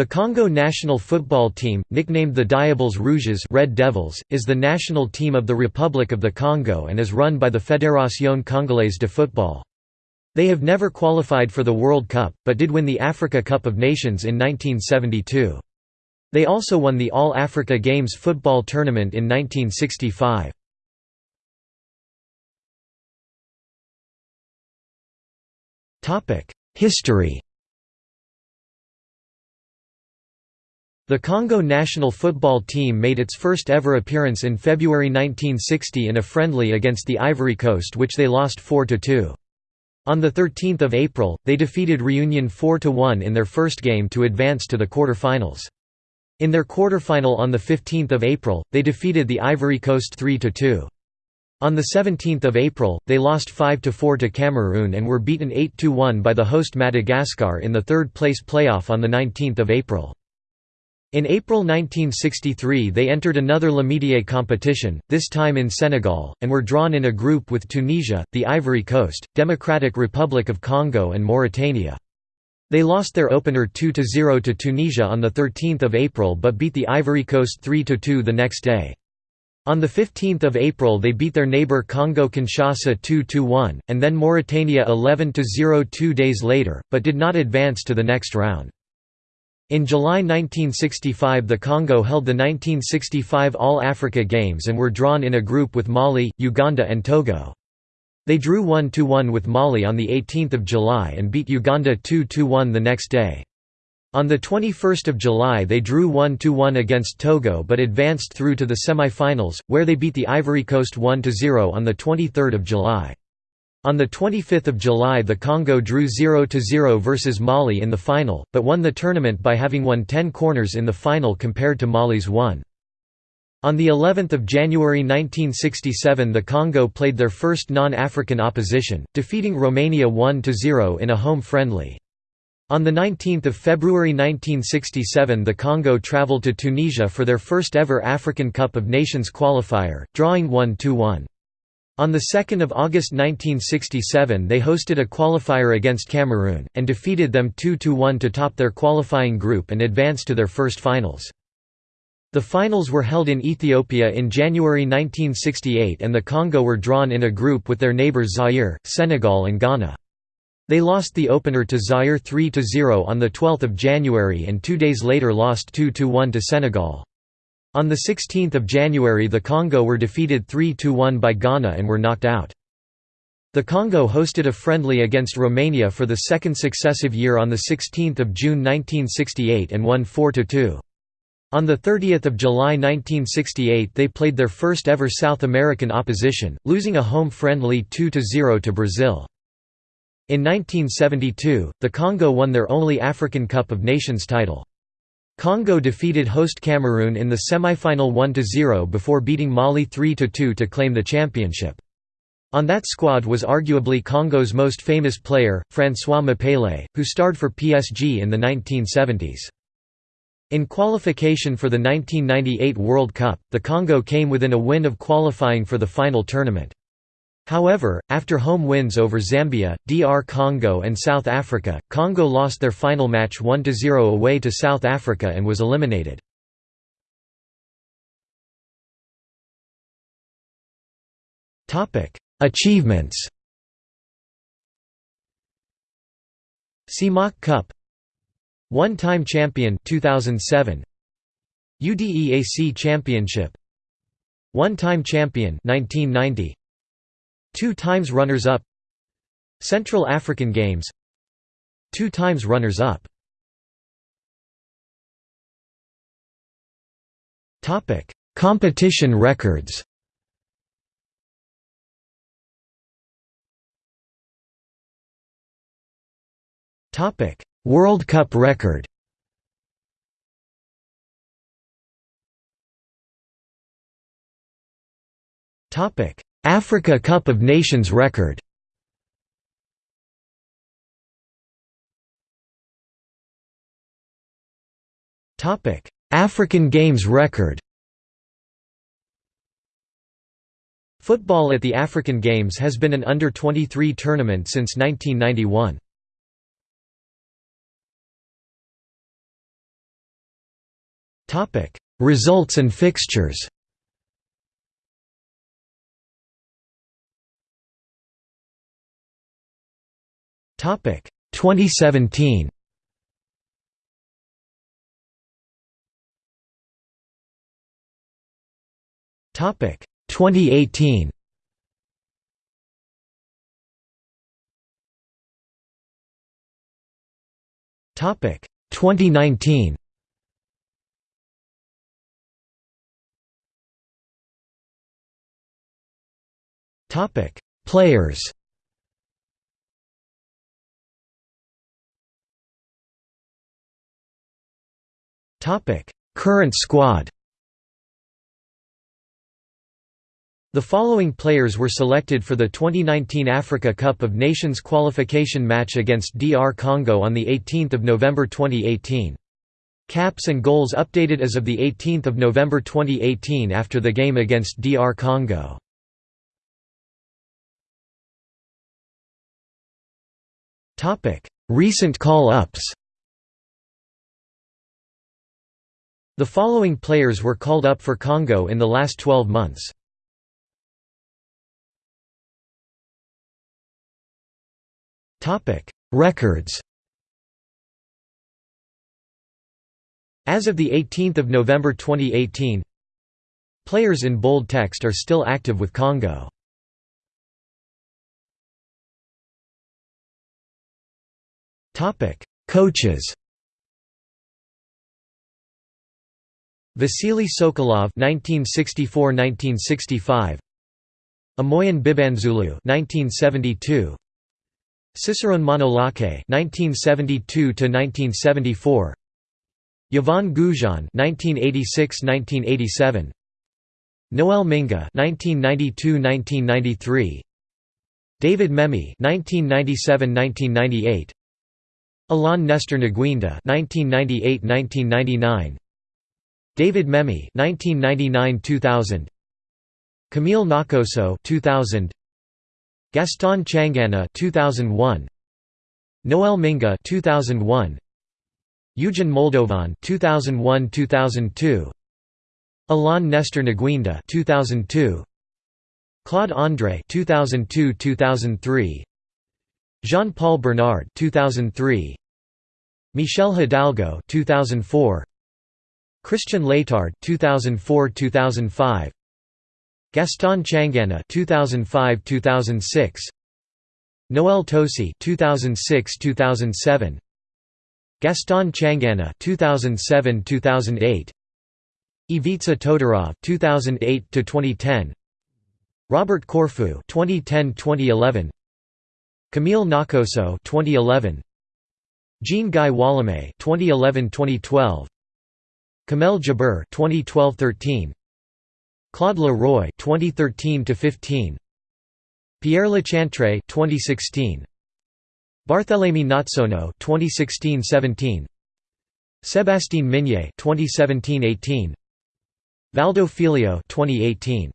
The Congo national football team, nicknamed the Diables Rouges Red Devils, is the national team of the Republic of the Congo and is run by the Fédération Congolaise de Football. They have never qualified for the World Cup, but did win the Africa Cup of Nations in 1972. They also won the All-Africa Games football tournament in 1965. History The Congo national football team made its first ever appearance in February 1960 in a friendly against the Ivory Coast which they lost 4–2. On 13 April, they defeated Reunion 4–1 in their first game to advance to the quarter-finals. In their quarter-final on 15 April, they defeated the Ivory Coast 3–2. On 17 April, they lost 5–4 to Cameroon and were beaten 8–1 by the host Madagascar in the third-place playoff on 19 April. In April 1963 they entered another L'Amitié competition, this time in Senegal, and were drawn in a group with Tunisia, the Ivory Coast, Democratic Republic of Congo and Mauritania. They lost their opener 2–0 to Tunisia on 13 April but beat the Ivory Coast 3–2 the next day. On 15 April they beat their neighbour Congo-Kinshasa 2–1, and then Mauritania 11–0 two days later, but did not advance to the next round. In July 1965 the Congo held the 1965 All-Africa Games and were drawn in a group with Mali, Uganda and Togo. They drew 1–1 with Mali on 18 July and beat Uganda 2–1 the next day. On 21 July they drew 1–1 against Togo but advanced through to the semi-finals, where they beat the Ivory Coast 1–0 on 23 July. On 25 July the Congo drew 0–0 versus Mali in the final, but won the tournament by having won 10 corners in the final compared to Mali's 1. On the 11th of January 1967 the Congo played their first non-African opposition, defeating Romania 1–0 in a home friendly. On 19 February 1967 the Congo travelled to Tunisia for their first ever African Cup of Nations qualifier, drawing 1–1. On 2 August 1967 they hosted a qualifier against Cameroon, and defeated them 2–1 to top their qualifying group and advance to their first finals. The finals were held in Ethiopia in January 1968 and the Congo were drawn in a group with their neighbours Zaire, Senegal and Ghana. They lost the opener to Zaire 3–0 on 12 January and two days later lost 2–1 to Senegal. On 16 January the Congo were defeated 3–1 by Ghana and were knocked out. The Congo hosted a friendly against Romania for the second successive year on 16 June 1968 and won 4–2. On 30 July 1968 they played their first ever South American opposition, losing a home friendly 2–0 to Brazil. In 1972, the Congo won their only African Cup of Nations title. Congo defeated host Cameroon in the semi-final 1–0 before beating Mali 3–2 to claim the championship. On that squad was arguably Congo's most famous player, François M'Pelé, who starred for PSG in the 1970s. In qualification for the 1998 World Cup, the Congo came within a win of qualifying for the final tournament. However, after home wins over Zambia, DR Congo and South Africa, Congo lost their final match 1–0 away to South Africa and was eliminated. Achievements. CEMAC Cup. One-time champion 2007 UDEAC Championship. One-time champion 1990 Two times runners-up Central African Games. Two times runners-up Competition records. World Cup record. Topic Africa Cup of Nations record African Games record Football at the African Games has been an under-23 tournament since 1991. Topic: Results and fixtures. Topic: 2017. Topic 2018. Topic 2019. Topic Players Topic Current squad The following players were selected for the 2019 Africa Cup of Nations qualification match against DR Congo on the 18th of November 2018. Caps and goals updated as of the 18th of November 2018 after the game against DR Congo. Recent call-ups The following players were called up for Congo in the last 12 months. Records. As of the 18th of November 2018, players in bold text are still active with Congo. Coaches. Vasily Sokolov (1964–1965), Amoyen Bibanzoulou (1972), Cicerone Manolache (1972–1974), Yvon Goujon (1986–1987), Noel Minga (1992–1993), David Memy (1997–1998), Alain Nestor Ngouinda (1998–1999), David Memy (1999–2000), Camille Ngakosso (2000). Gaston Tchangana 2001 Noel Minga 2001 Eugen Moldovan 2001-2002 Alain Nestor Ngouinda 2002 Claude André 2002-2003 Jean-Paul Bernard 2003 Michel Hidalgo 2004 Christian Letard 2004-2005 Gaston Tchangana 2005-2006 Noel Tosi 2006-2007 Gaston Tchangana 2007-2008 Ivica Todorov 2008-2010 Robert Corfu 2010-2011 Camille Ngakosso 2011 Jean Guy Wallemme 2011-2012 Kamel Djabour 2012-13 Claude Le Roy 2013-15 Pierre Lechantre 2016 Barthélemy Ngatsono 2016-17 Sébastien Migné 2017-18 Valdo Filho 2018